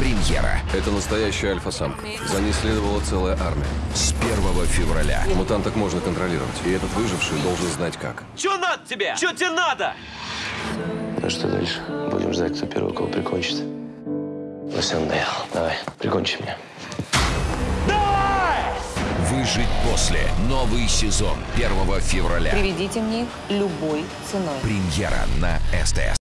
Премьера Это настоящая альфа-самка. За ней следовала целая армия. с 1 февраля. Мутанток можно контролировать, и этот выживший должен знать как. Чё надо тебе? Чё тебе надо? Ну что дальше? Будем ждать, кто первый кого прикончит. Ну все, надоел. Давай, прикончи меня. Выжить после. Новый сезон 1 февраля. Приведите мне их любой ценой. Премьера на СТС.